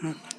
Hmm.